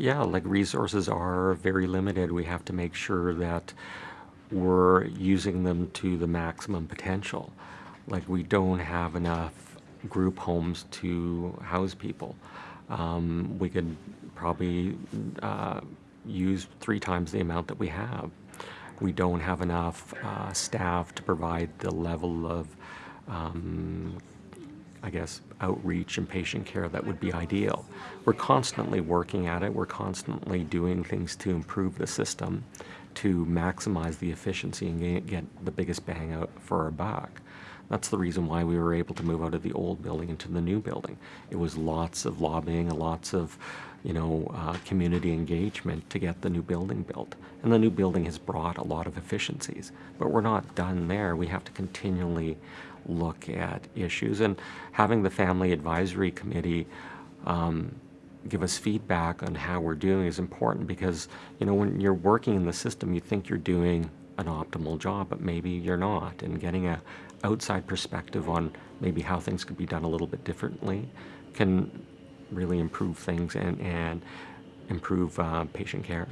yeah, like resources are very limited. We have to make sure that we're using them to the maximum potential. Like we don't have enough group homes to house people. Um, we could probably uh, use three times the amount that we have. We don't have enough uh, staff to provide the level of um, I guess, outreach and patient care that would be ideal. We're constantly working at it. We're constantly doing things to improve the system, to maximize the efficiency and get the biggest bang out for our buck. That's the reason why we were able to move out of the old building into the new building. It was lots of lobbying, and lots of, you know, uh, community engagement to get the new building built. And the new building has brought a lot of efficiencies. But we're not done there. We have to continually look at issues. And having the Family Advisory Committee um, give us feedback on how we're doing is important because, you know, when you're working in the system, you think you're doing an optimal job, but maybe you're not. And getting a outside perspective on maybe how things could be done a little bit differently can really improve things and, and improve uh, patient care.